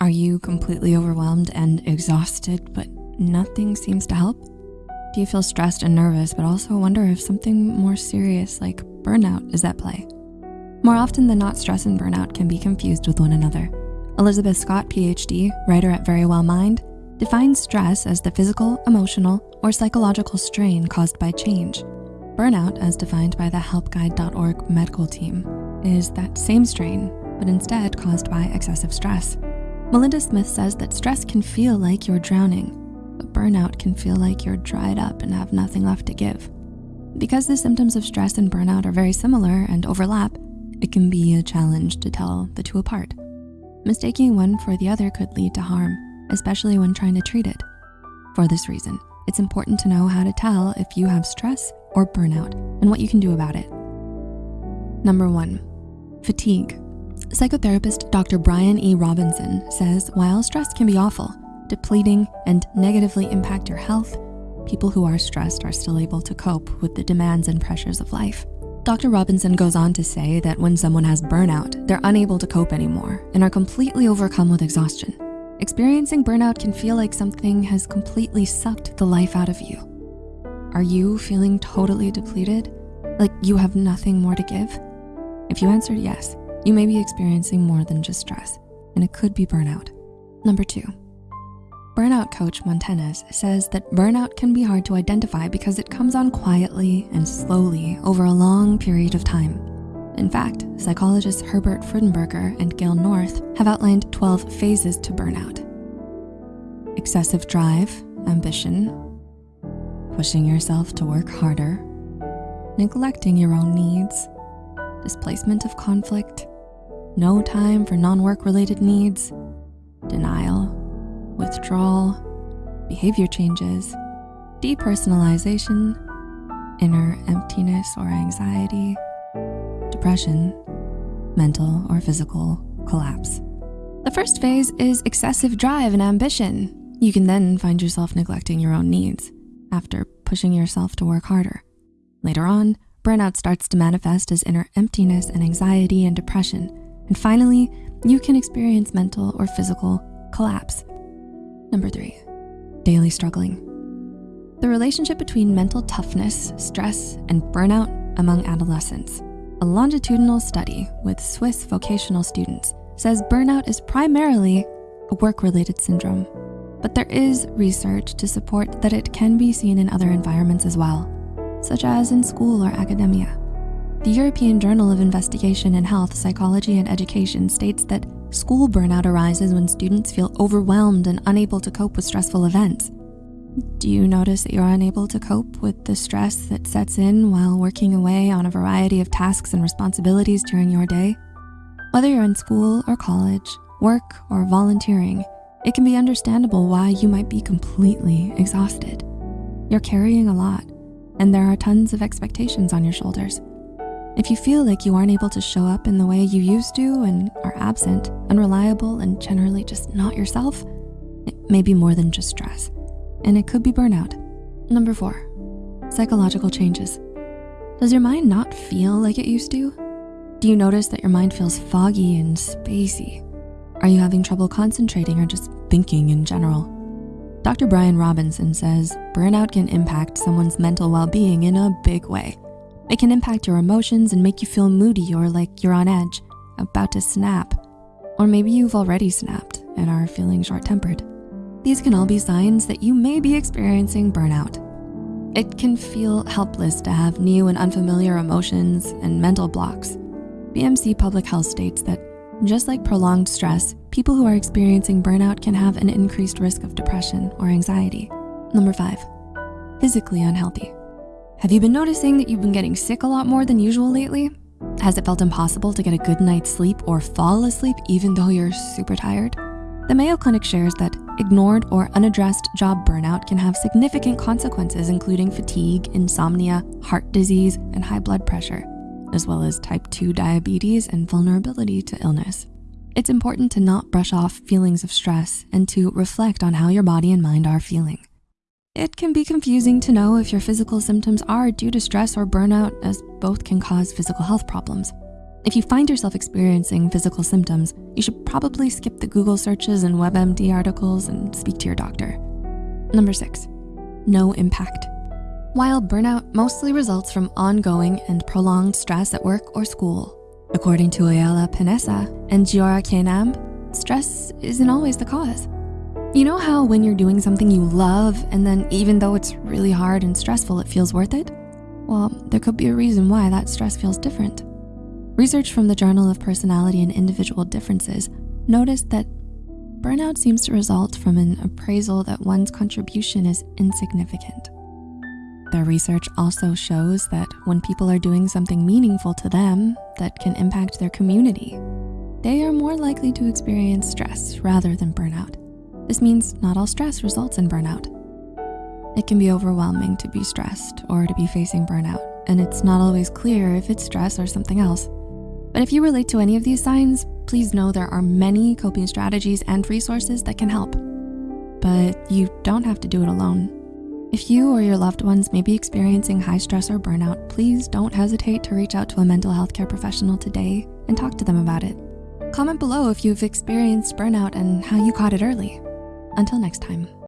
Are you completely overwhelmed and exhausted, but nothing seems to help? Do you feel stressed and nervous, but also wonder if something more serious like burnout is at play? More often than not, stress and burnout can be confused with one another. Elizabeth Scott, PhD, writer at Verywell Mind, defines stress as the physical, emotional, or psychological strain caused by change. Burnout, as defined by the helpguide.org medical team, is that same strain, but instead caused by excessive stress. Melinda Smith says that stress can feel like you're drowning, but burnout can feel like you're dried up and have nothing left to give. Because the symptoms of stress and burnout are very similar and overlap, it can be a challenge to tell the two apart. Mistaking one for the other could lead to harm, especially when trying to treat it. For this reason, it's important to know how to tell if you have stress or burnout and what you can do about it. Number one, fatigue. Psychotherapist Dr. Bryan E. Robinson says while stress can be awful, depleting, and negatively impact your health, people who are stressed are still able to cope with the demands and pressures of life. Dr. Robinson goes on to say that when someone has burnout, they're unable to cope anymore and are completely overcome with exhaustion. Experiencing burnout can feel like something has completely sucked the life out of you. Are you feeling totally depleted? Like you have nothing more to give? If you answered yes, you may be experiencing more than just stress, and it could be burnout. Number two, burnout coach Montanez says that burnout can be hard to identify because it comes on quietly and slowly over a long period of time. In fact, psychologists Herbert Freudenberger and Gail North have outlined 12 phases to burnout. Excessive drive, ambition, pushing yourself to work harder, neglecting your own needs, displacement of conflict, no time for non-work related needs, denial, withdrawal, behavior changes, depersonalization, inner emptiness or anxiety, depression, mental or physical collapse. The first phase is excessive drive and ambition. You can then find yourself neglecting your own needs after pushing yourself to work harder. Later on, burnout starts to manifest as inner emptiness and anxiety and depression, and finally, you can experience mental or physical collapse. Number three, daily struggling. The relationship between mental toughness, stress, and burnout among adolescents. A longitudinal study with Swiss vocational students says burnout is primarily a work-related syndrome, but there is research to support that it can be seen in other environments as well, such as in school or academia. The European Journal of Investigation in Health, Psychology, and Education states that school burnout arises when students feel overwhelmed and unable to cope with stressful events. Do you notice that you're unable to cope with the stress that sets in while working away on a variety of tasks and responsibilities during your day? Whether you're in school or college, work or volunteering, it can be understandable why you might be completely exhausted. You're carrying a lot, and there are tons of expectations on your shoulders. If you feel like you aren't able to show up in the way you used to and are absent, unreliable, and generally just not yourself, it may be more than just stress, and it could be burnout. Number four, psychological changes. Does your mind not feel like it used to? Do you notice that your mind feels foggy and spacey? Are you having trouble concentrating or just thinking in general? Dr. Bryan Robinson says burnout can impact someone's mental well-being in a big way. It can impact your emotions and make you feel moody or like you're on edge, about to snap. Or maybe you've already snapped and are feeling short-tempered. These can all be signs that you may be experiencing burnout. It can feel helpless to have new and unfamiliar emotions and mental blocks. BMC Public Health states that just like prolonged stress, people who are experiencing burnout can have an increased risk of depression or anxiety. Number five, physically unhealthy. Have you been noticing that you've been getting sick a lot more than usual lately? Has it felt impossible to get a good night's sleep or fall asleep even though you're super tired? The Mayo Clinic shares that ignored or unaddressed job burnout can have significant consequences, including fatigue, insomnia, heart disease, and high blood pressure, as well as type 2 diabetes and vulnerability to illness. It's important to not brush off feelings of stress and to reflect on how your body and mind are feeling. It can be confusing to know if your physical symptoms are due to stress or burnout as both can cause physical health problems. If you find yourself experiencing physical symptoms, you should probably skip the Google searches and WebMD articles and speak to your doctor. Number six, no impact. While burnout mostly results from ongoing and prolonged stress at work or school, according to Ayala Panessa and Giora Keinan, stress isn't always the cause. You know how when you're doing something you love and then even though it's really hard and stressful, it feels worth it? Well, there could be a reason why that stress feels different. Research from the Journal of Personality and Individual Differences noticed that burnout seems to result from an appraisal that one's contribution is insignificant. Their research also shows that when people are doing something meaningful to them that can impact their community, they are more likely to experience stress rather than burnout. This means not all stress results in burnout. It can be overwhelming to be stressed or to be facing burnout, and it's not always clear if it's stress or something else. But if you relate to any of these signs, please know there are many coping strategies and resources that can help. But you don't have to do it alone. If you or your loved ones may be experiencing high stress or burnout, please don't hesitate to reach out to a mental health care professional today and talk to them about it. Comment below if you've experienced burnout and how you caught it early. Until next time.